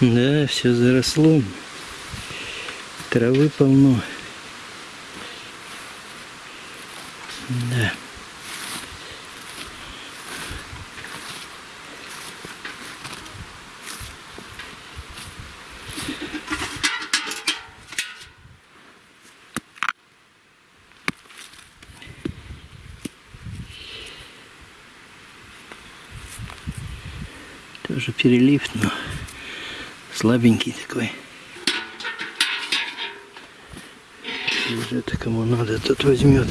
Да, все заросло. Травы полно. Да. Тоже перелив, но слабенький такой. Если это кому надо, тот возьмет.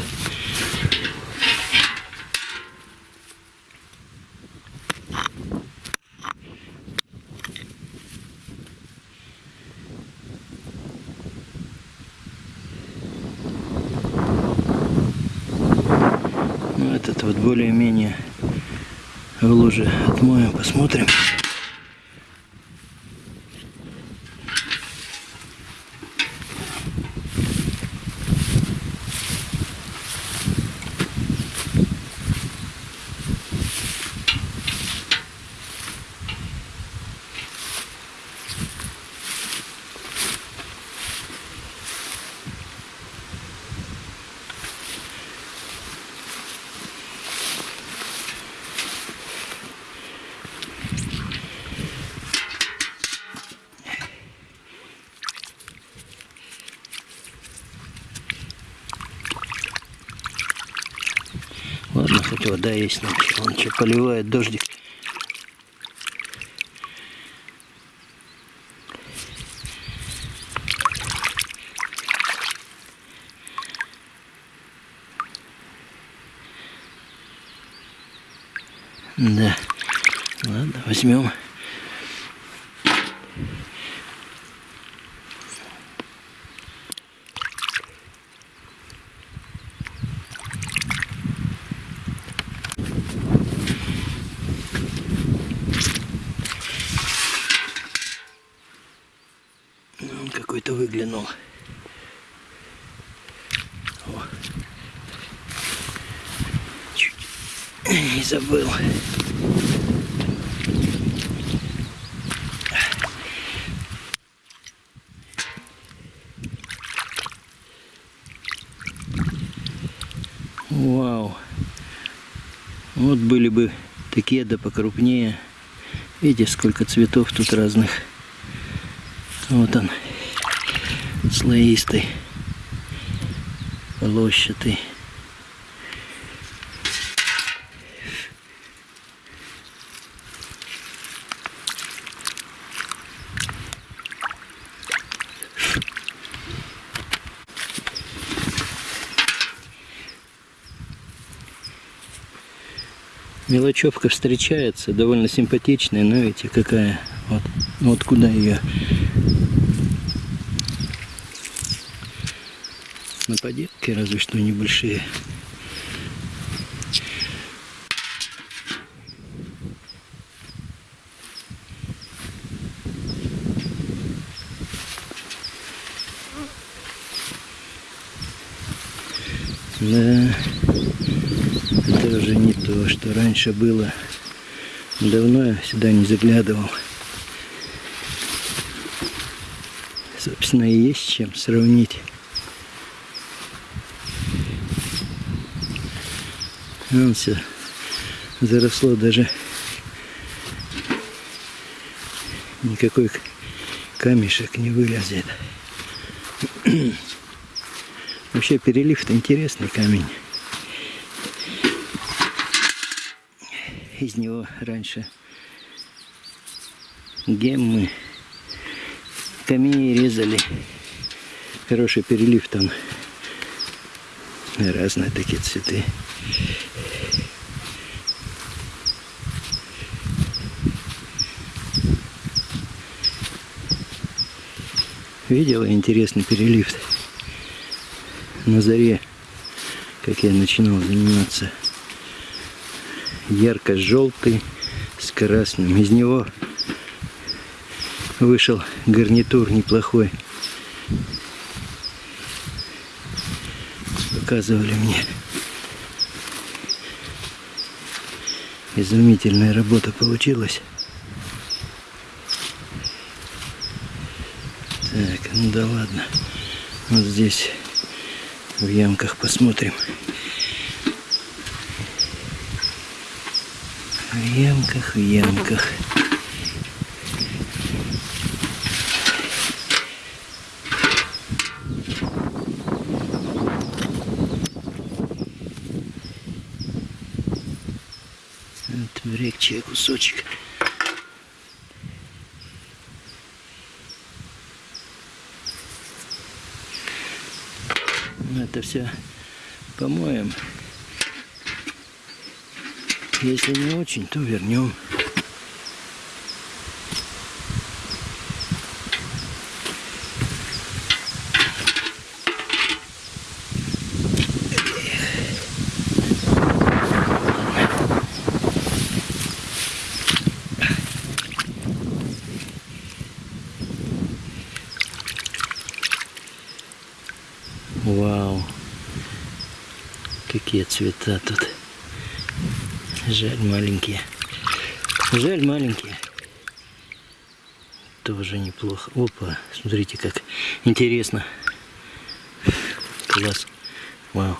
Ну, этот вот более-менее в луже отмоем, посмотрим. Ладно, хоть вода есть ночью. Он что, поливает дождик. Да. Ладно, возьмем. Ну, Он какой-то выглянул. О. Чуть не забыл. Вау. Вот были бы такие да покрупнее. Видите, сколько цветов тут разных. Вот он, слоистый, полощатый. Мелочевка встречается, довольно симпатичная, но видите, какая. Вот, вот куда ее на поделке, разве что небольшие. Да, это уже не то, что раньше было. Давно я сюда не заглядывал. Собственно, и есть чем сравнить. Вон все заросло даже никакой камешек не вылезет. Вообще перелив-то интересный камень. Из него раньше геммы камни резали. Хороший перелив там. Разные такие цветы. Видела интересный перелив на заре, как я начинал заниматься. Ярко-желтый с красным. Из него вышел гарнитур неплохой. Показывали мне. Изумительная работа получилась. Ну да ладно. Вот здесь в ямках посмотрим. В ямках, в ямках. Вот брекчий кусочек. Это все помоем. Если не очень, то вернем. Вау. Какие цвета тут. Жаль маленькие. Жаль маленькие. Тоже неплохо. Опа, смотрите как интересно. Класс. Вау.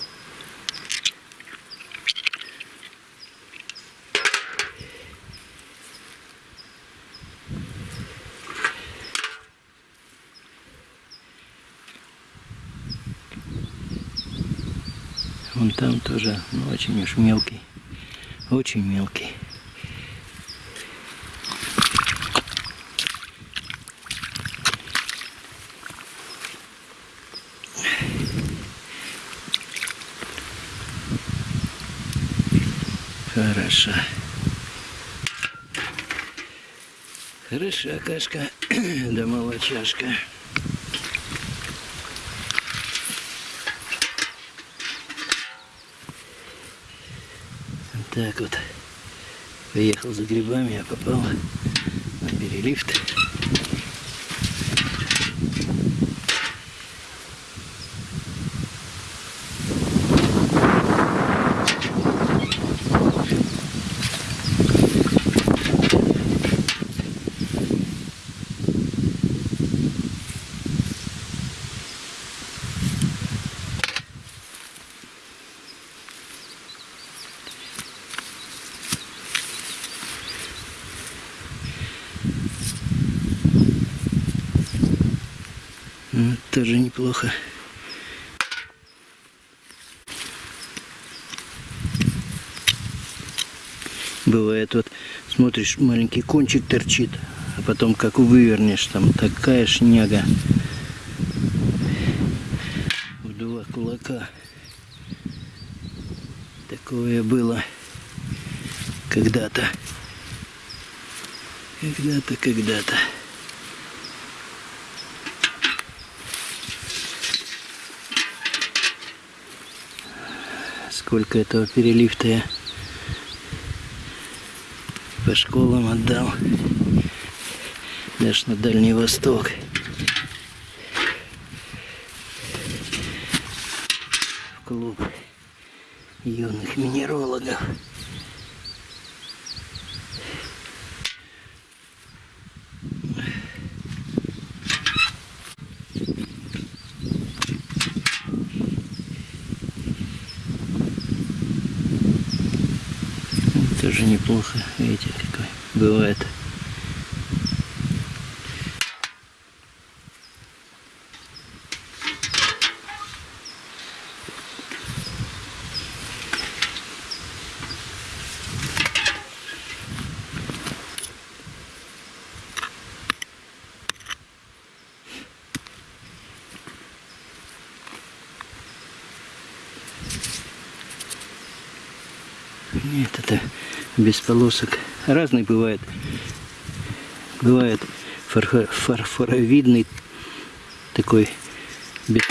Вон там тоже, ну, очень уж мелкий. Очень мелкий. Хорошо. Хороша кашка, да молочашка. Так вот. Поехал за грибами, я попал на перелифт. Ну, Тоже неплохо. Бывает вот, смотришь, маленький кончик торчит, а потом как вывернешь, там такая шняга. В два кулака. Такое было когда-то. Когда-то, когда-то. Сколько этого перелифта я по школам отдал. Даже на Дальний Восток. В клуб юных минерологов. Тоже неплохо, видите, какой бывает. Нет, это без полосок. Разный бывает. Бывает фарфор- фарфоровидный такой без,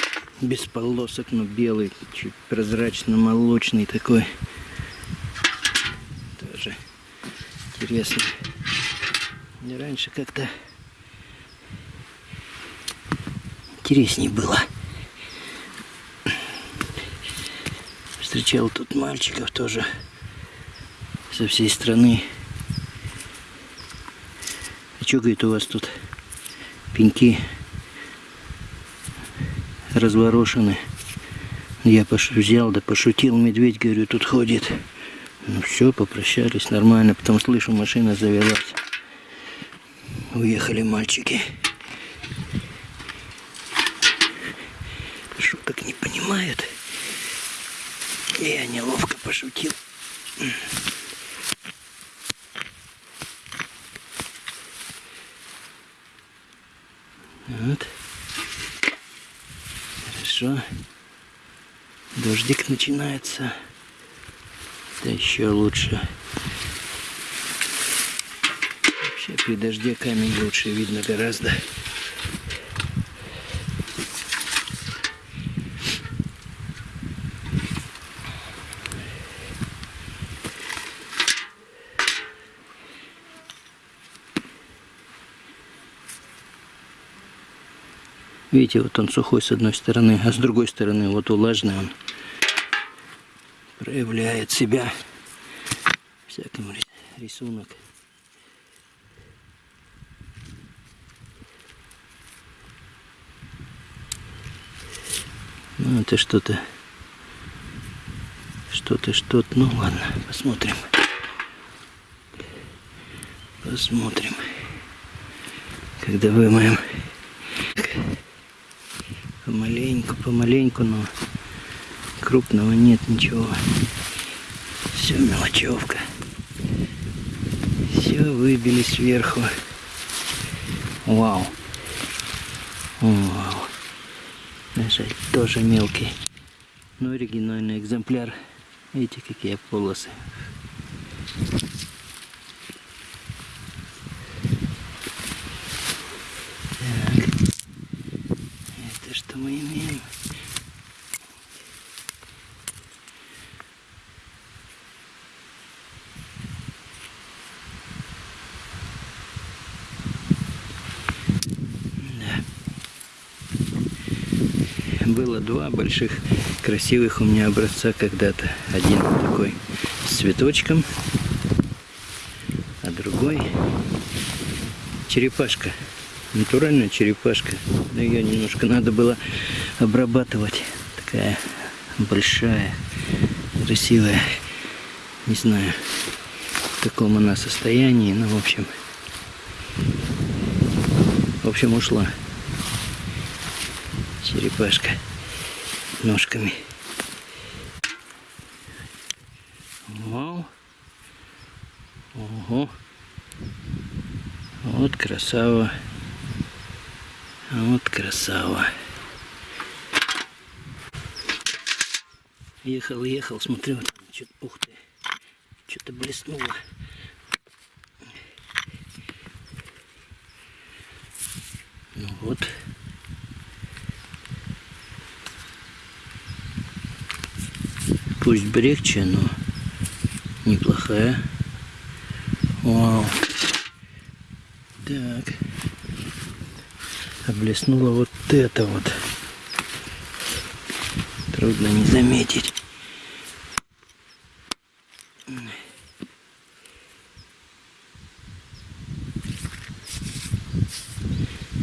без полосок, но белый, чуть прозрачно-молочный такой. Тоже интересно. Мне раньше как-то интересней было. Встречал тут мальчиков тоже со всей страны. А что, говорит, у вас тут пеньки разворошены. Я пош... взял, да пошутил, медведь, говорю, тут ходит. Ну все, попрощались нормально, потом слышу, машина завелась. Уехали мальчики. Шуток не понимают. Я неловко пошутил. Вот. Хорошо. Дождик начинается. Это еще лучше. Вообще при дожде камень лучше видно гораздо. Видите, вот он сухой с одной стороны, а с другой стороны вот влажный он проявляет себя. Всяким рисунок. Ну, это что-то, что-то, что-то. Ну, ладно, посмотрим. Посмотрим. Когда вымоем. Помаленьку, помаленьку, но крупного нет ничего. Все мелочевка. Все выбили сверху. Вау. Вау. Даже тоже мелкий. Но оригинальный экземпляр. Видите, какие полосы. Было два больших красивых у меня образца когда-то. Один такой с цветочком, а другой черепашка. Натуральная черепашка. Но ее немножко надо было обрабатывать. Такая большая, красивая. Не знаю, в каком она состоянии, но в общем, в общем ушла черепашка ножками. Вау. Ого. Вот красава. Вот красава. Ехал, ехал, смотрю, что-то, ух ты, что-то блеснуло. Ну вот. Пусть брекче, но неплохая. Вау. Так. Облеснула вот это вот. Трудно не заметить.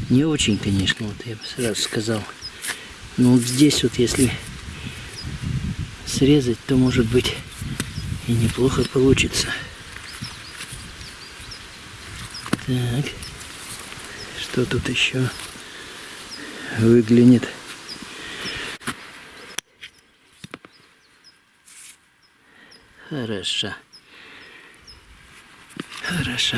Не очень, конечно, вот я бы сразу сказал. Но вот здесь вот, если срезать, то может быть и неплохо получится. Так, что тут еще выглянет? Хорошо. Хорошо.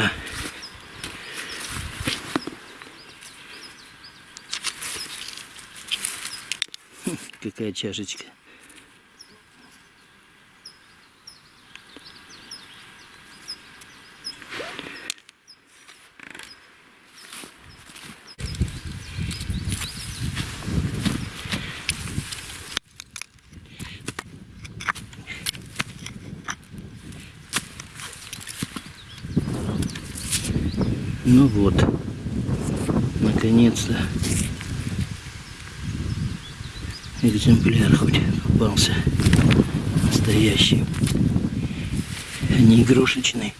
Хм, какая чашечка. Ну вот, наконец-то. Экземпляр хоть попался. Настоящий, а не игрушечный.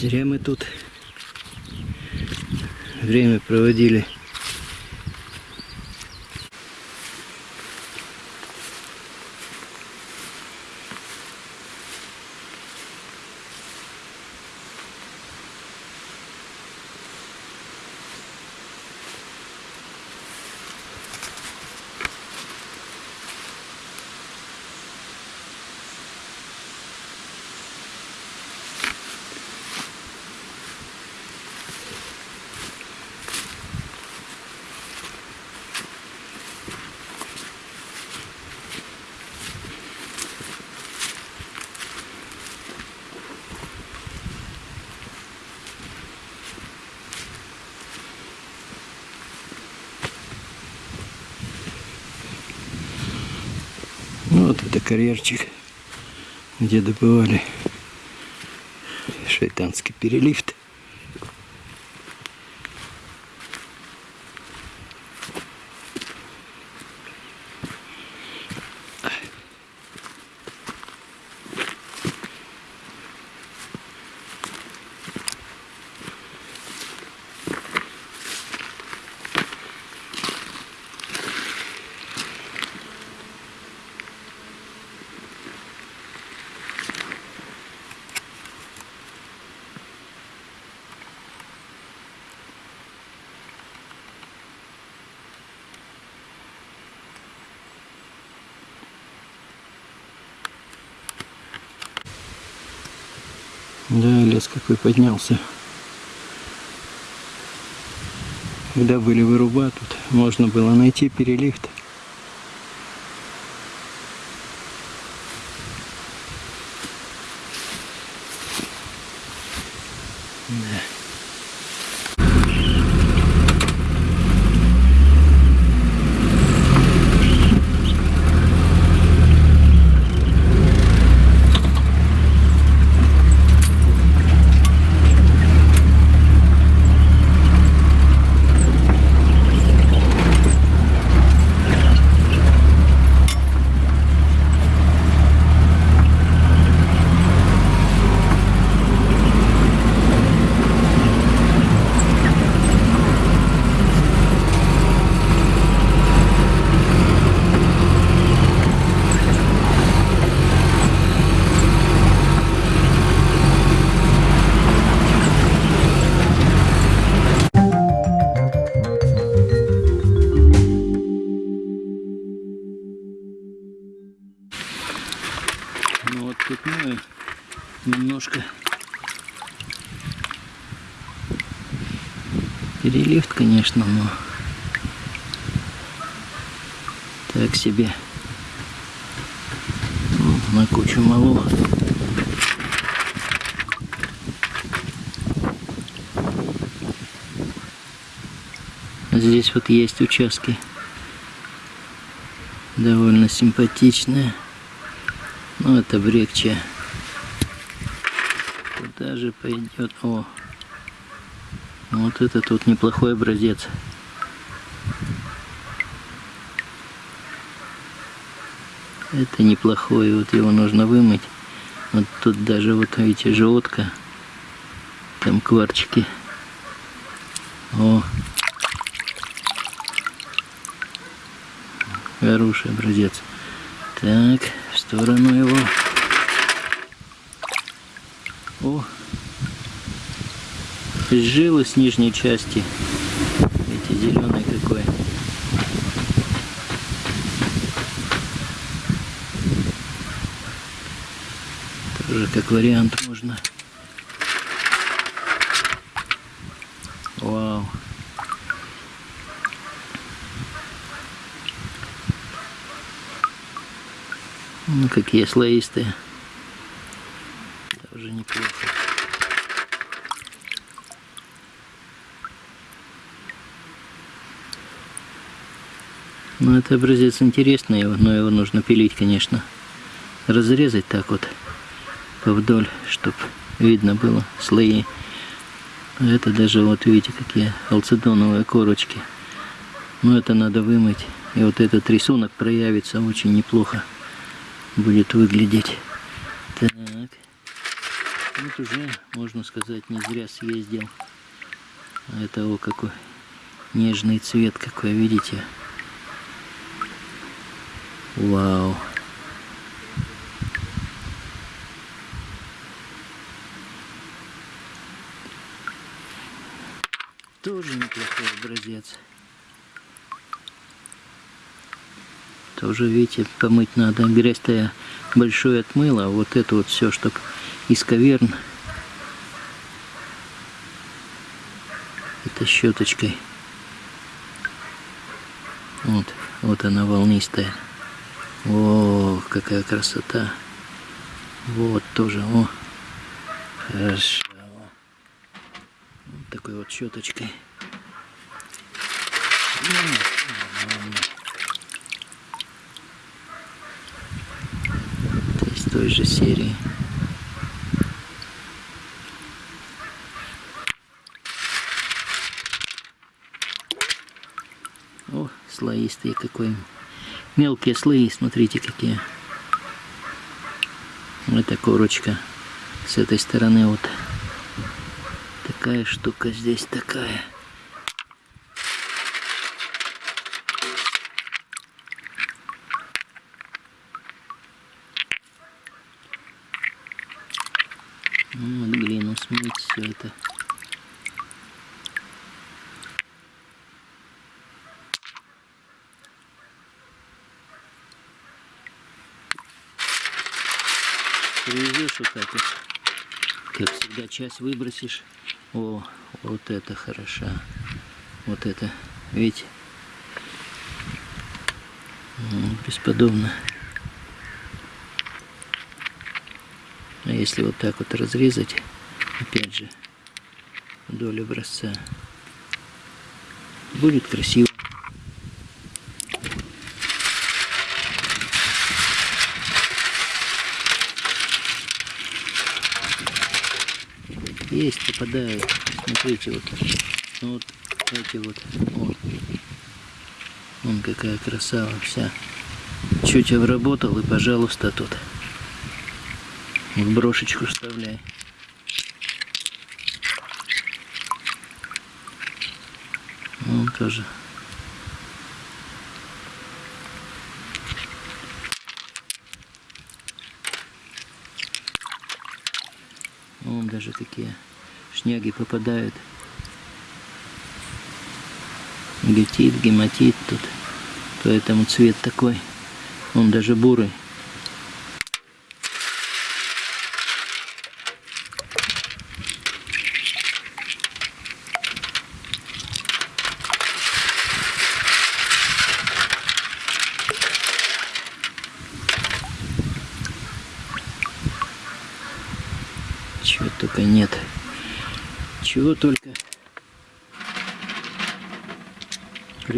Зря мы тут время проводили. Ну, вот это карьерчик, где добывали шайтанский перелифт. Да, лес какой поднялся. Когда были выруба, тут можно было найти перелифт. Да. Ну вот тут мы немножко перелифт, конечно, но так себе ну, на кучу малого. Здесь вот есть участки довольно симпатичные. Ну, это брекче. Куда же пойдет? О, вот это тут неплохой образец. Это неплохой, вот его нужно вымыть. Вот тут даже, вот видите, желтка. Там кварчики. О, хороший образец. Так, в сторону его. О, жилы с нижней части. Видите, зеленый какой. Тоже как вариант можно. Вау. Ну, какие слоистые. Тоже неплохо. Ну, это образец интересный, но его нужно пилить, конечно. Разрезать так вот повдоль, чтобы видно было слои. А это даже, вот видите, какие алцедоновые корочки. Но это надо вымыть. И вот этот рисунок проявится очень неплохо будет выглядеть. Так. Ну, уже, можно сказать, не зря съездил. А Это о какой нежный цвет какой, видите? Вау! Тоже неплохой образец. Тоже, видите, помыть надо. Грязь-то я большой отмыла, вот это вот все, чтобы из каверн. Это щеточкой. Вот, вот она волнистая. О, какая красота. Вот тоже, о, хорошо. Вот такой вот щеточкой. Это из той же серии. О, слоистые какой. Мелкие слои, смотрите какие. Это корочка. С этой стороны вот такая штука здесь такая. Ну, вот глину смыть все это. Вот. Как всегда, часть выбросишь. О, вот это хороша. Вот это, видите? Бесподобно. А если вот так вот разрезать, опять же, вдоль образца, будет красиво. Есть, попадают. Смотрите, вот, вот эти вот. О. Вон какая красава вся. Чуть обработал и, пожалуйста, тут в брошечку вставляй. Вон тоже. Вон даже такие шняги попадают. Гетит, гематит тут. Поэтому цвет такой. Он даже бурый.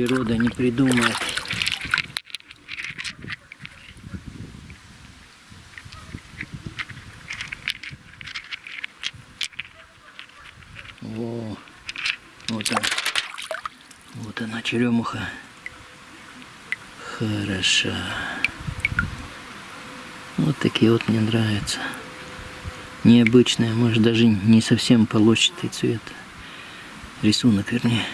Природа не придумает. О, вот она. Вот она, черемуха. Хороша. Вот такие вот мне нравятся необычная, может даже не совсем полосчатый цвет. Рисунок, вернее.